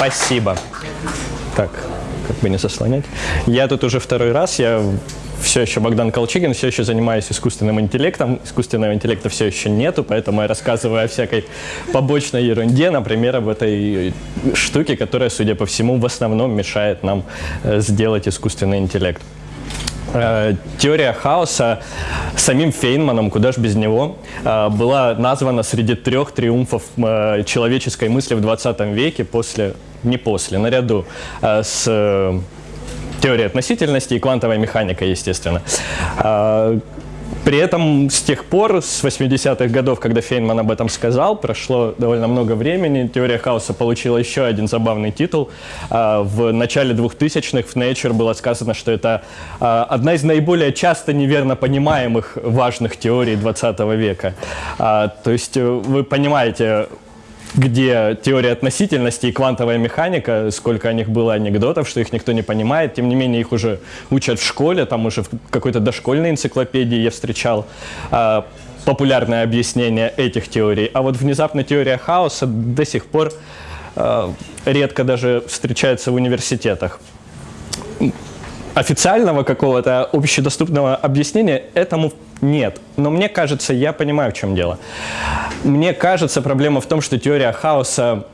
Спасибо. Так, как бы не заслонять. Я тут уже второй раз, я все еще Богдан Колчигин, все еще занимаюсь искусственным интеллектом. Искусственного интеллекта все еще нету, поэтому я рассказываю о всякой побочной ерунде, например, об этой штуке, которая, судя по всему, в основном мешает нам э, сделать искусственный интеллект. Э, теория хаоса самим Фейнманом, куда ж без него, э, была названа среди трех триумфов человеческой мысли в 20 веке, после, не после, наряду с теория относительности и квантовая механика, естественно. При этом с тех пор, с 80-х годов, когда Фейнман об этом сказал, прошло довольно много времени. Теория хаоса получила еще один забавный титул. А, в начале 2000-х в Nature было сказано, что это а, одна из наиболее часто неверно понимаемых важных теорий 20 века. То есть э, вы понимаете, где теория относительности и квантовая механика, сколько о них было анекдотов, что их никто не понимает, тем не менее их уже учат в школе, там уже в какой-то дошкольной энциклопедии я встречал э, популярное объяснение этих теорий. А вот внезапно теория хаоса до сих пор э, редко даже встречается в университетах официального какого-то общедоступного объяснения этому нет. Но мне кажется, я понимаю, в чем дело. Мне кажется, проблема в том, что теория хаоса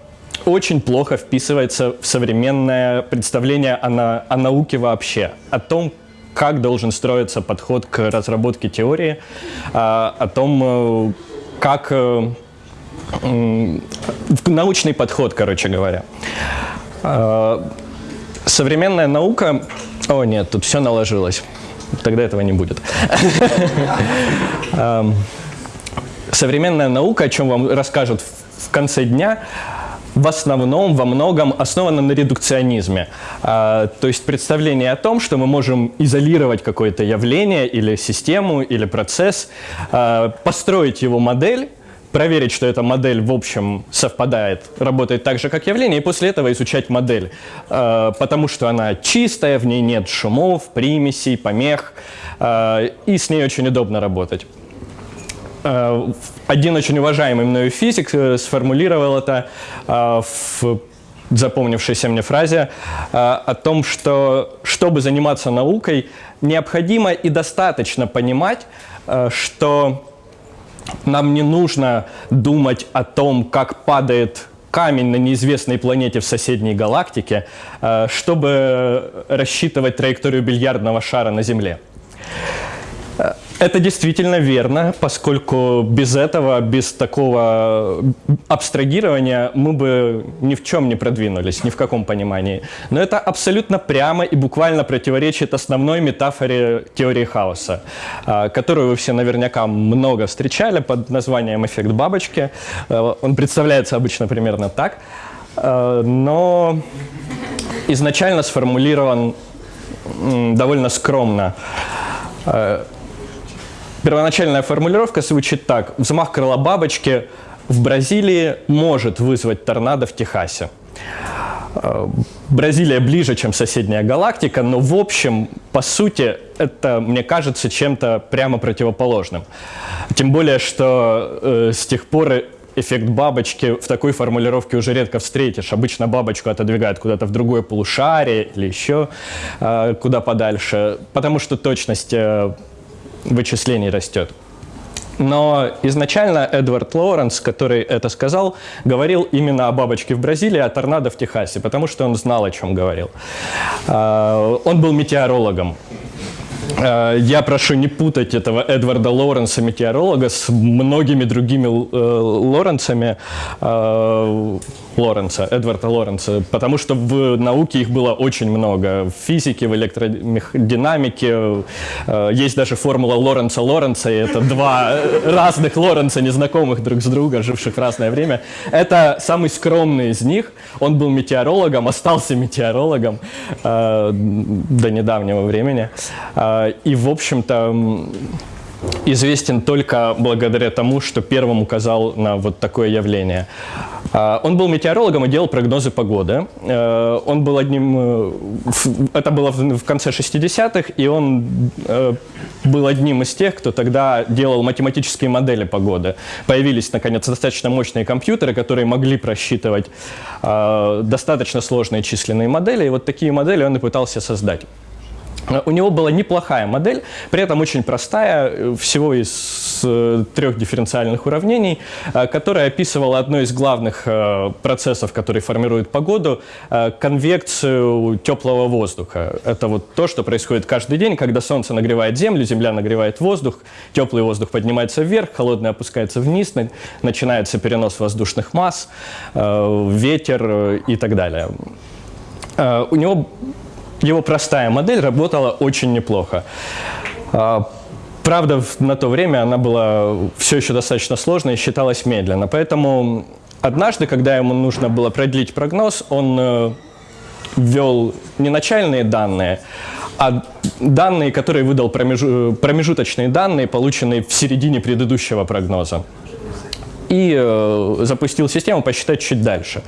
очень плохо вписывается в современное представление о, на, о науке вообще, о том, как должен строиться подход к разработке теории, а, о том, э, как э, научный подход, короче говоря. Современная наука о, нет, тут все наложилось. Тогда этого не будет. Современная наука, о чем вам расскажут в конце дня, в основном, во многом основана на редукционизме. А, то есть представление о том, что мы можем изолировать какое-то явление или систему, или процесс, а, построить его модель, проверить, что эта модель в общем совпадает, работает так же, как явление, и после этого изучать модель, э, потому что она чистая, в ней нет шумов, примесей, помех, э, и с ней очень удобно работать. Э, один очень уважаемый мною физик сформулировал это в запомнившейся мне фразе о том, что чтобы заниматься наукой, необходимо и достаточно понимать, что нам не нужно думать о том, как падает камень на неизвестной планете в соседней галактике, э, чтобы рассчитывать траекторию бильярдного шара на Земле. Это действительно верно, поскольку без этого, без такого абстрагирования мы бы ни в чем не продвинулись, ни в каком понимании. Но это абсолютно прямо и буквально противоречит основной метафоре теории хаоса, а, которую вы все наверняка много встречали под названием «эффект бабочки». Э, он представляется обычно примерно так, э, но изначально сформулирован довольно скромно э, Первоначальная формулировка звучит так. Взмах крыла бабочки в Бразилии может вызвать торнадо в Техасе. Э, Бразилия ближе, чем соседняя галактика, но в общем, по сути, это, мне кажется, чем-то прямо противоположным. Тем более, что э, с тех пор эффект бабочки в такой формулировке уже редко встретишь. Обычно бабочку отодвигают куда-то в другое полушарие или еще э, куда подальше, потому что точность э, вычислений растет. Но изначально Эдвард Лоуренс, который это сказал, говорил именно о бабочке в Бразилии, о торнадо в Техасе, потому что он знал, о чем говорил. А, он был метеорологом. А, я прошу не путать этого Эдварда Лоуренса, метеоролога, с многими другими э, Лоренсами. А, Лоренца, Эдварда Лоренца, потому что в науке их было очень много. В физике, в электродинамике. Э, есть даже формула Лоренца Лоренца, и это два разных Лоренца, незнакомых друг с другом, живших в разное время. Это самый скромный из них. Он был метеорологом, остался метеорологом э, до недавнего времени. Э, и, в общем-то, известен только благодаря тому, что первым указал на вот такое явление. А, он был метеорологом и делал прогнозы погоды. Э, он был одним, э, это было в конце 60-х, и он э, был одним из тех, кто тогда делал математические модели погоды. Появились, наконец, достаточно мощные компьютеры, которые могли просчитывать достаточно сложные численные модели, и вот такие модели он и пытался создать. У него была неплохая модель, при этом очень простая, э, всего из э, трех дифференциальных уравнений, э, которая описывала одно из главных процессов, который формирует погоду, конвекцию теплого воздуха. Это вот то, что происходит каждый день, когда Солнце нагревает Землю, Земля нагревает воздух, теплый воздух поднимается вверх, холодный опускается вниз, начинается перенос воздушных масс, ветер и так далее. У него его простая модель работала очень неплохо. А, правда, на то время она была все еще достаточно сложной и считалась медленно. Поэтому однажды, когда ему нужно было продлить прогноз, он э, ввел не начальные данные, а данные, которые выдал промежу промежуточные данные, полученные в середине предыдущего прогноза. И э, запустил систему посчитать чуть дальше.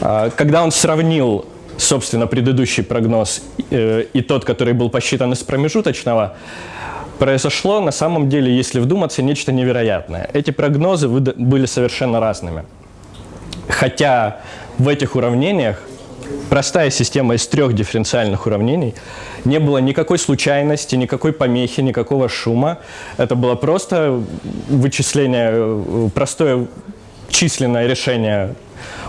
Э, когда он сравнил собственно, предыдущий прогноз э, и тот, который был посчитан из промежуточного, произошло на самом деле, если вдуматься, нечто невероятное. Эти прогнозы были совершенно разными. Хотя в этих уравнениях простая система из трех дифференциальных уравнений, не было никакой случайности, никакой помехи, никакого шума. Это было просто вычисление, э, простое численное решение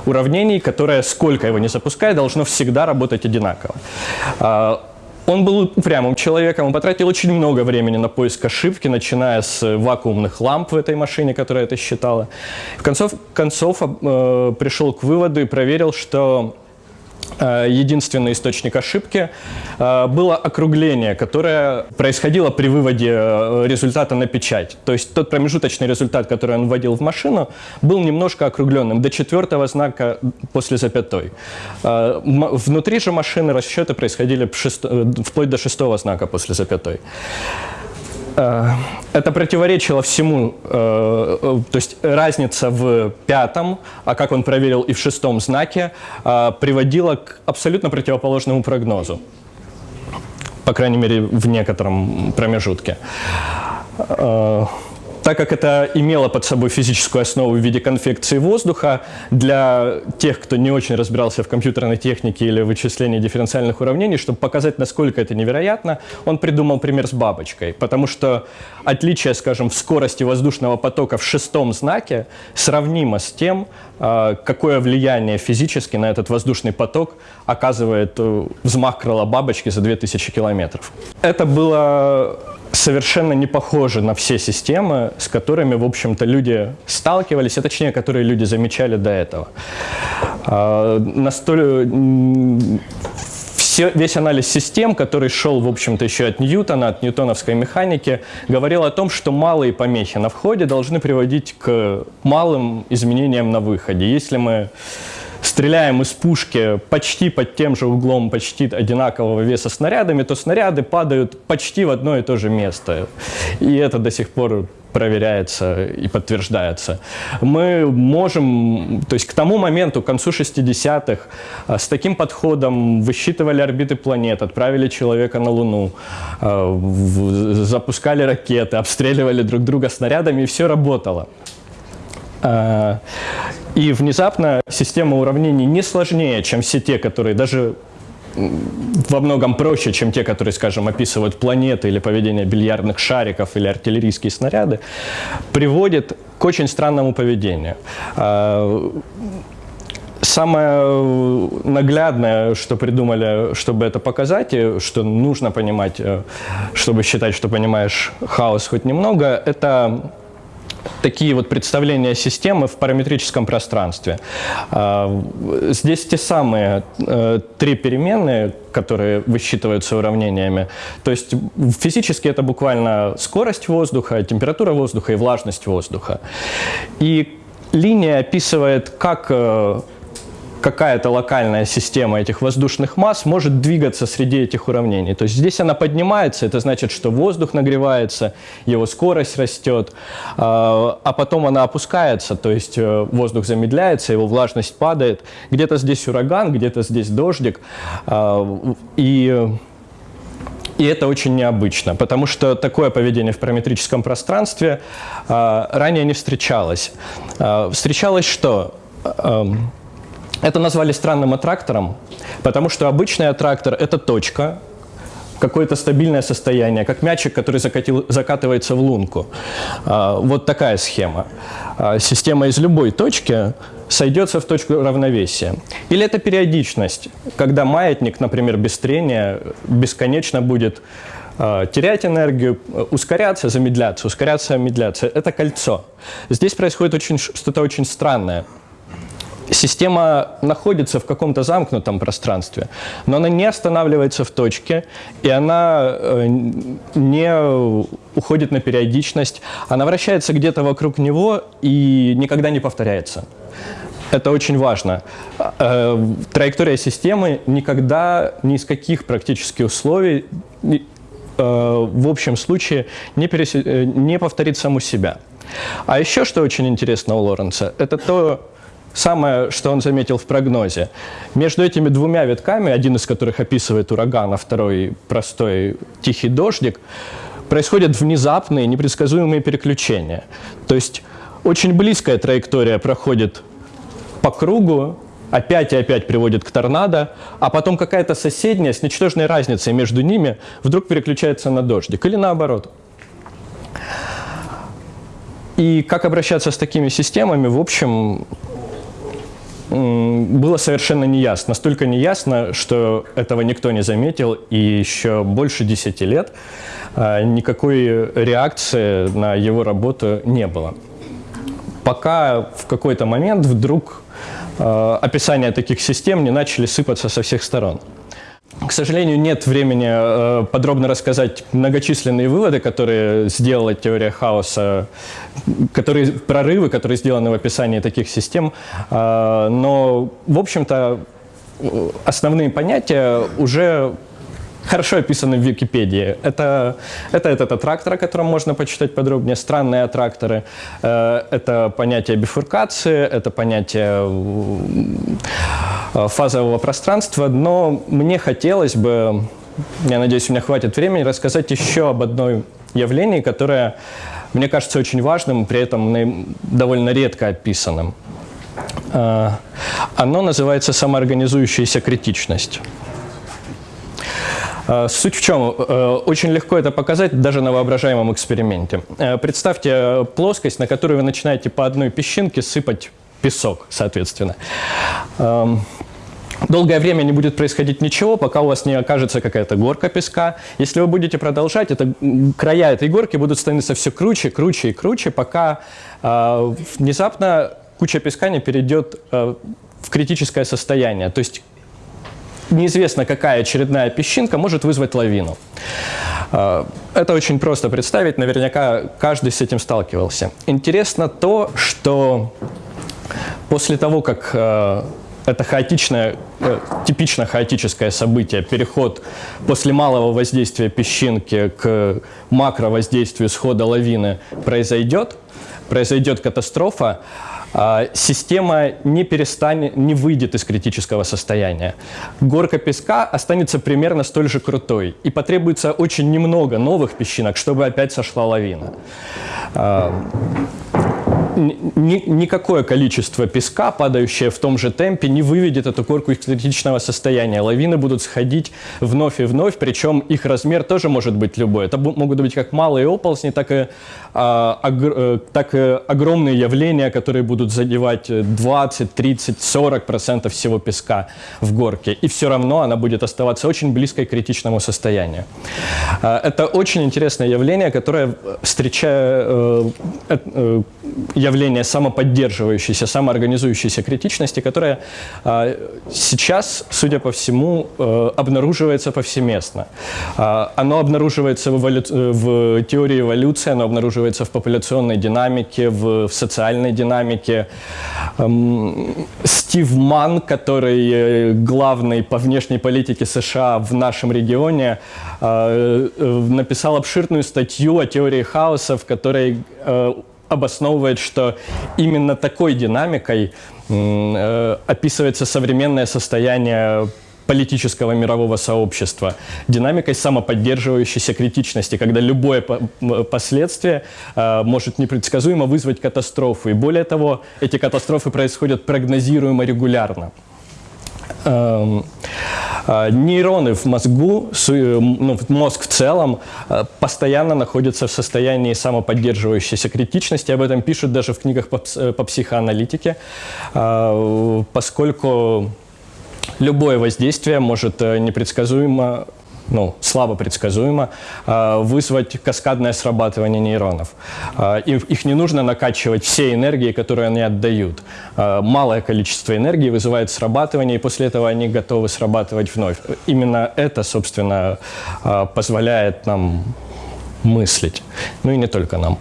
уравнений, которое, сколько его не запускай, должно всегда работать одинаково. А, он был упрямым человеком, он потратил очень много времени на поиск ошибки, начиная с вакуумных ламп в этой машине, которая это считала. В концов, концов э, пришел к выводу и проверил, что единственный источник ошибки э, было округление, которое происходило при выводе э, результата на печать. То есть тот промежуточный результат, который он вводил в машину, был немножко округленным, до четвертого знака после запятой. Внутри же машины расчеты происходили вплоть до шестого знака после запятой. Э, это противоречило всему, э, э, то есть разница в пятом, а как он проверил и в шестом знаке, приводила к абсолютно противоположному прогнозу. По крайней мере, в некотором промежутке так как это имело под собой физическую основу в виде конвекции воздуха, для тех, кто не очень разбирался в компьютерной технике или вычислении дифференциальных уравнений, чтобы показать, насколько это невероятно, он придумал пример с бабочкой. Потому что отличие, скажем, в скорости воздушного потока в шестом знаке сравнимо с тем, а, какое влияние физически на этот воздушный поток оказывает э, взмах крыла бабочки за 2000 километров. Это было совершенно не похожи на все системы, с которыми, в общем-то, люди сталкивались, а точнее, которые люди замечали до этого. А, настолько все, весь анализ систем, который шел, в общем-то, еще от Ньютона, от ньютоновской механики, говорил о том, что малые помехи на входе должны приводить к малым изменениям на выходе. Если мы стреляем из пушки почти под тем же углом, почти одинакового веса снарядами, то снаряды падают почти в одно и то же место. И это до сих пор проверяется и подтверждается. Мы можем, то есть к тому моменту, к концу 60-х, а, с таким подходом высчитывали орбиты планет, отправили человека на Луну, а, запускали ракеты, обстреливали друг друга снарядами, и все работало. А, и внезапно система уравнений не сложнее, чем все те, которые даже во многом проще, чем те, которые, скажем, описывают планеты или поведение бильярдных шариков или артиллерийские снаряды, приводит к очень странному поведению. А, самое наглядное, что придумали, чтобы это показать, и что нужно понимать, э, чтобы считать, что понимаешь хаос хоть немного, это такие вот представления системы в параметрическом пространстве. А, здесь те самые э, три переменные, которые высчитываются уравнениями. То есть физически это буквально скорость воздуха, температура воздуха и влажность воздуха. И линия описывает, как э, какая-то локальная система этих воздушных масс может двигаться среди этих уравнений. То есть здесь она поднимается, это значит, что воздух нагревается, его скорость растет, а, а потом она опускается, то есть э, воздух замедляется, его влажность падает. Где-то здесь ураган, где-то здесь дождик. А, и и это очень необычно, потому что такое поведение в параметрическом пространстве э, ранее не встречалось. Э, встречалось что? Э, это назвали странным аттрактором, потому что обычный аттрактор – это точка, какое-то стабильное состояние, как мячик, который закатил, закатывается в лунку. А, вот такая схема. А, система из любой точки сойдется в точку равновесия. Или это периодичность, когда маятник, например, без трения бесконечно будет а, терять энергию, ускоряться, замедляться, ускоряться, замедляться. Это кольцо. Здесь происходит что-то очень странное система находится в каком-то замкнутом пространстве, но она не останавливается в точке, и она э, не уходит на периодичность, она вращается где-то вокруг него и никогда не повторяется. Это очень важно. Э, траектория системы никогда ни из каких практически условий э, в общем случае не, перес... не повторит саму себя. А еще что очень интересно у Лоренца, это то, Самое, что он заметил в прогнозе, между этими двумя витками, один из которых описывает ураган, а второй простой тихий дождик, происходят внезапные, непредсказуемые переключения. То есть очень близкая траектория проходит по кругу, опять и опять приводит к торнадо, а потом какая-то соседняя с ничтожной разницей между ними вдруг переключается на дождик или наоборот. И как обращаться с такими системами, в общем, было совершенно неясно. Настолько неясно, что этого никто не заметил, и еще больше 10 лет а, никакой реакции на его работу не было. Пока в какой-то момент вдруг а, описания таких систем не начали сыпаться со всех сторон. К сожалению, нет времени э, подробно рассказать многочисленные выводы, которые сделала теория хаоса, которые, прорывы, которые сделаны в описании таких систем. Э, но, в общем-то, основные понятия уже хорошо описаны в Википедии. Это, это этот аттрактор, о котором можно почитать подробнее, странные аттракторы. Э, это понятие бифуркации, это понятие э, фазового пространства, но мне хотелось бы, я надеюсь, у меня хватит времени, рассказать еще об одной явлении, которое мне кажется очень важным, при этом довольно редко описанным. Э, оно называется самоорганизующаяся критичность. Э, суть в чем? Э, очень легко это показать даже на воображаемом эксперименте. Э, представьте плоскость, на которую вы начинаете по одной песчинке сыпать песок, соответственно. Эм, долгое время не будет происходить ничего, пока у вас не окажется какая-то горка песка. Если вы будете продолжать, это, края этой горки будут становиться все круче, круче и круче, пока э, внезапно куча песка не перейдет э, в критическое состояние. То есть неизвестно какая очередная песчинка может вызвать лавину. А, это очень просто представить, наверняка каждый с этим сталкивался. Интересно то, что после того, как а, это хаотичное, э, типично хаотическое событие, переход после малого воздействия песчинки к макровоздействию схода лавины произойдет, произойдет катастрофа, система не перестанет, не выйдет из критического состояния. Горка песка останется примерно столь же крутой, и потребуется очень немного новых песчинок, чтобы опять сошла лавина. Ни, никакое количество песка, падающее в том же темпе, не выведет эту горку из критичного состояния. Лавины будут сходить вновь и вновь, причем их размер тоже может быть любой. Это могут быть как малые оползни, так и, а, огр, э, так и огромные явления, которые будут задевать 20, 30, 40 процентов всего песка в горке. И все равно она будет оставаться очень близкой к критичному состоянию. А, это очень интересное явление, которое встречая, э, э, явление самоподдерживающейся, самоорганизующейся критичности, которое э, сейчас, судя по всему, э, обнаруживается повсеместно. Э, оно обнаруживается в, эволю... в теории эволюции, оно обнаруживается в популяционной динамике, в, в социальной динамике. Эм, Стив Ман, который главный по внешней политике США в нашем регионе, э, написал обширную статью о теории хаоса, в которой э, обосновывает, что именно такой динамикой э, описывается современное состояние политического мирового сообщества, динамикой самоподдерживающейся критичности, когда любое последствие э, может непредсказуемо вызвать катастрофу. И более того, эти катастрофы происходят прогнозируемо регулярно. Эм, э, нейроны в мозгу, э, ну, мозг в целом, э, постоянно находятся в состоянии самоподдерживающейся критичности. Об этом пишут даже в книгах по, по психоаналитике, поскольку любое воздействие может непредсказуемо ну, слабо предсказуемо, а, вызвать каскадное срабатывание нейронов. А, их не нужно накачивать всей энергией, которую они отдают. А, малое количество энергии вызывает срабатывание, и после этого они готовы срабатывать вновь. Именно это, собственно, позволяет нам мыслить. Ну и не только нам.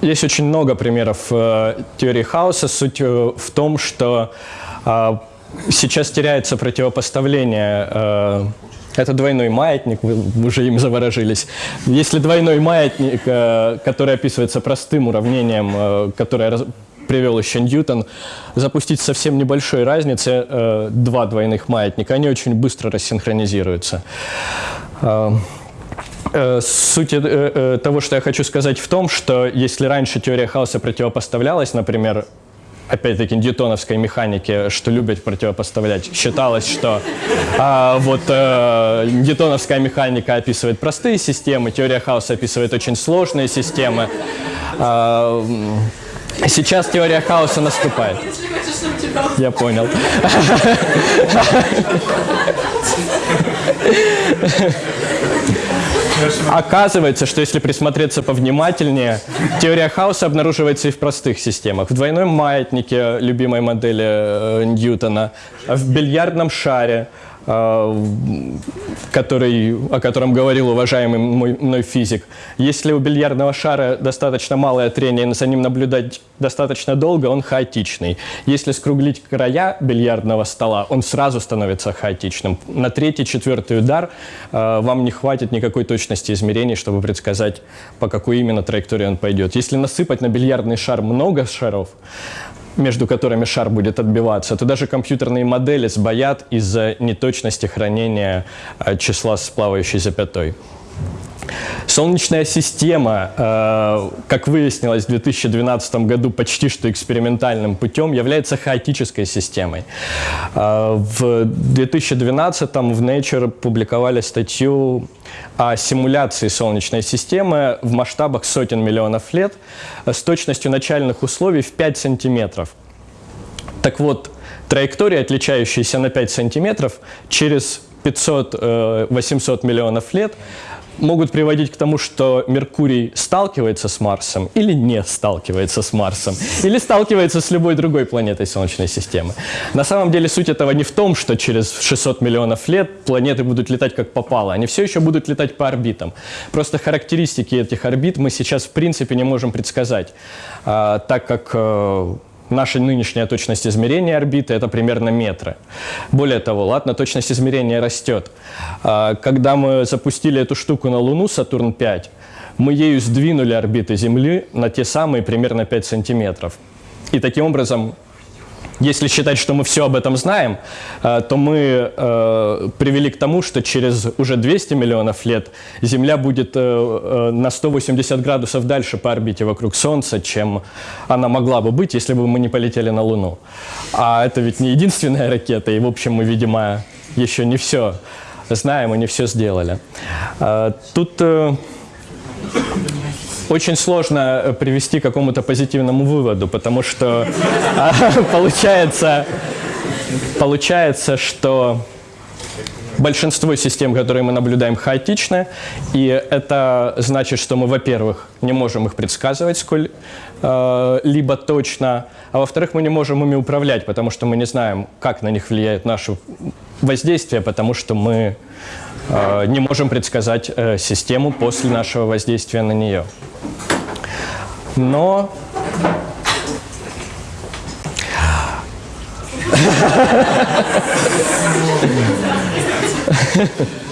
Есть очень много примеров э, теории хаоса. Суть э, в том, что а, сейчас теряется противопоставление э, это двойной маятник, вы уже им заворожились. Если двойной маятник, э, который описывается простым уравнением, э, которое привел еще Ньютон, запустить совсем небольшой разницы два двойных маятника, они очень быстро рассинхронизируются. Суть того, что я хочу сказать в том, что если раньше теория хаоса противопоставлялась, например, опять-таки, ньютоновской механики, что любят противопоставлять. Считалось, что а, вот э, ньютоновская механика описывает простые системы, теория хаоса описывает очень сложные системы. А, сейчас теория хаоса наступает. Я понял. Оказывается, что если присмотреться повнимательнее, теория хаоса обнаруживается и в простых системах. В двойном маятнике любимой модели э, Ньютона, в бильярдном шаре, который, о котором говорил уважаемый мой, мной физик. Если у бильярдного шара достаточно малое трение, и за ним наблюдать достаточно долго, он хаотичный. Если скруглить края бильярдного стола, он сразу становится хаотичным. На третий, четвертый удар э, вам не хватит никакой точности измерений, чтобы предсказать, по какой именно траектории он пойдет. Если насыпать на бильярдный шар много шаров, между которыми шар будет отбиваться, то даже компьютерные модели сбоят из-за неточности хранения э, числа с плавающей запятой. Солнечная система, э, как выяснилось в 2012 году почти что экспериментальным путем, является хаотической системой. Э, в 2012 в Nature публиковали статью о симуляции Солнечной системы в масштабах сотен миллионов лет с точностью начальных условий в 5 сантиметров. Так вот, траектория, отличающаяся на 5 сантиметров, через 500-800 э, миллионов лет могут приводить к тому, что Меркурий сталкивается с Марсом или не сталкивается с Марсом, или сталкивается с любой другой планетой Солнечной системы. На самом деле суть этого не в том, что через 600 миллионов лет планеты будут летать как попало, они все еще будут летать по орбитам. Просто характеристики этих орбит мы сейчас в принципе не можем предсказать, а, так как э, Наша нынешняя точность измерения орбиты – это примерно метры. Более того, ладно, точность измерения растет. А, когда мы запустили эту штуку на Луну, Сатурн-5, мы ею сдвинули орбиты Земли на те самые примерно 5 сантиметров. И таким образом если считать, что мы все об этом знаем, э, то мы э, привели к тому, что через уже 200 миллионов лет Земля будет э, на 180 градусов дальше по орбите вокруг Солнца, чем она могла бы быть, если бы мы не полетели на Луну. А это ведь не единственная ракета, и, в общем, мы, видимо, еще не все знаем и не все сделали. Тут очень сложно э, привести к какому-то позитивному выводу, потому что а, получается, получается, что большинство систем, которые мы наблюдаем, хаотичны, и это значит, что мы, во-первых, не можем их предсказывать сколь-либо точно, а во-вторых, мы не можем ими управлять, потому что мы не знаем, как на них влияет наше воздействие, потому что мы э, не можем предсказать э, систему после нашего воздействия на нее. Но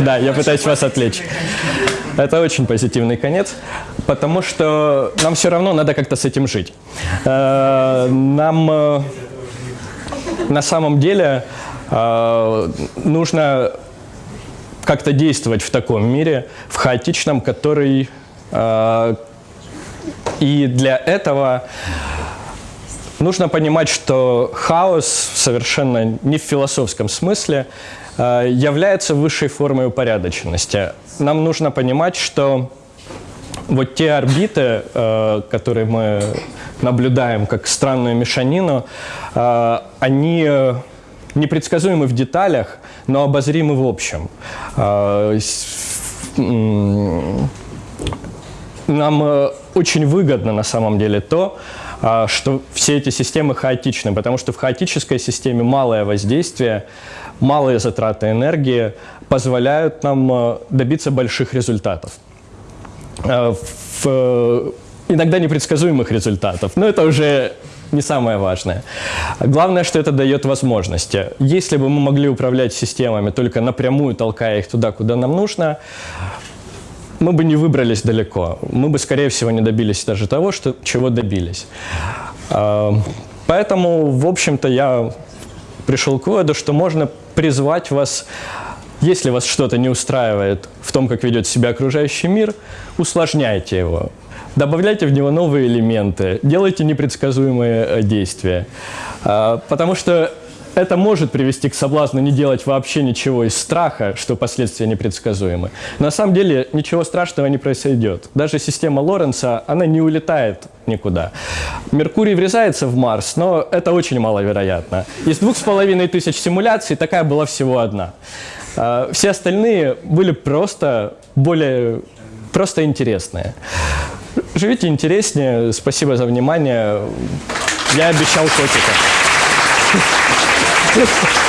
Да, я пытаюсь вас отвлечь. Это очень позитивный конец, потому что нам все равно надо как-то с этим жить. Э, нам э, на самом деле э, нужно как-то действовать в таком мире, в хаотичном, который... И для этого Нужно понимать, что хаос совершенно не в философском смысле э, является высшей формой упорядоченности. Нам нужно понимать, что вот те орбиты, э, которые мы наблюдаем как странную мешанину, э, они непредсказуемы в деталях, но обозримы в общем. Нам очень выгодно на самом деле то, а, что все эти системы хаотичны, потому что в хаотической системе малое воздействие, малые затраты энергии позволяют нам а, добиться больших результатов. А, в, иногда непредсказуемых результатов, но это уже не самое важное. Главное, что это дает возможности. Если бы мы могли управлять системами только напрямую, толкая их туда, куда нам нужно, мы бы не выбрались далеко. Мы бы, скорее всего, не добились даже того, что, чего добились. А, поэтому, в общем-то, я пришел к выводу, что можно призвать вас, если вас что-то не устраивает в том, как ведет себя окружающий мир, усложняйте его. Добавляйте в него новые элементы, делайте непредсказуемые э, действия. А, потому что это может привести к соблазну не делать вообще ничего из страха, что последствия непредсказуемы. На самом деле ничего страшного не произойдет. Даже система Лоренца, она не улетает никуда. Меркурий врезается в Марс, но это очень маловероятно. Из двух с половиной тысяч симуляций такая была всего одна. А, все остальные были просто более просто интересные. Живите интереснее. Спасибо за внимание. Я обещал котика. Just.